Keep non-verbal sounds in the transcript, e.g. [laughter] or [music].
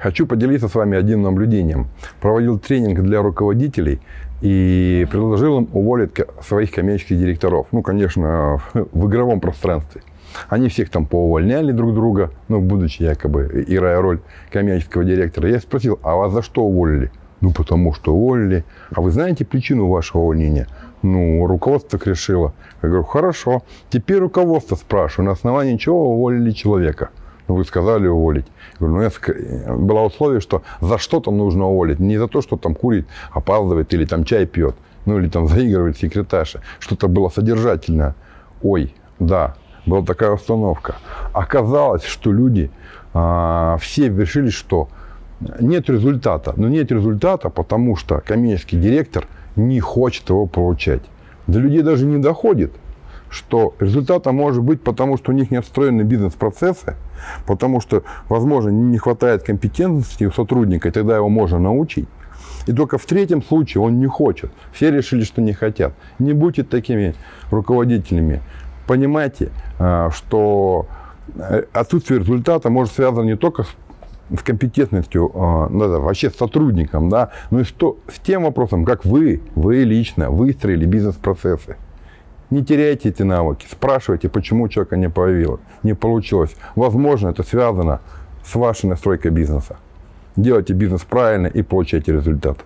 Хочу поделиться с вами одним наблюдением. Проводил тренинг для руководителей и предложил им уволить своих коммерческих директоров. Ну, конечно, [laughs] в игровом пространстве. Они всех там поувольняли друг друга, ну, будучи якобы играя роль коммерческого директора. Я спросил, а вас за что уволили? Ну, потому что уволили. А вы знаете причину вашего увольнения? Ну, руководство так решило. Я говорю, хорошо. Теперь руководство спрашиваю, на основании чего уволили человека? Ну, вы сказали уволить. Я говорю, ну, я... было условие, что за что-то нужно уволить. Не за то, что там курит, опаздывает или там чай пьет. Ну, или там [laughs] заигрывает секретарша. Что-то было содержательное. Ой, да, была такая установка. Оказалось, что люди а, все решили, что нет результата. Но нет результата, потому что коммерческий директор не хочет его получать. До людей даже не доходит, что результата может быть потому, что у них не отстроены бизнес-процессы, потому что, возможно, не хватает компетентности у сотрудника, и тогда его можно научить. И только в третьем случае он не хочет. Все решили, что не хотят. Не будьте такими руководителями. Понимайте, а, что э, отсутствие результата может связано не только с с компетентностью, ну, да, вообще с сотрудником, да, но и что, с тем вопросом, как вы, вы лично выстроили бизнес-процессы. Не теряйте эти навыки, спрашивайте, почему у человека не появилось, не получилось. Возможно, это связано с вашей настройкой бизнеса. Делайте бизнес правильно и получайте результат.